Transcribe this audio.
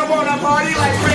come on a party like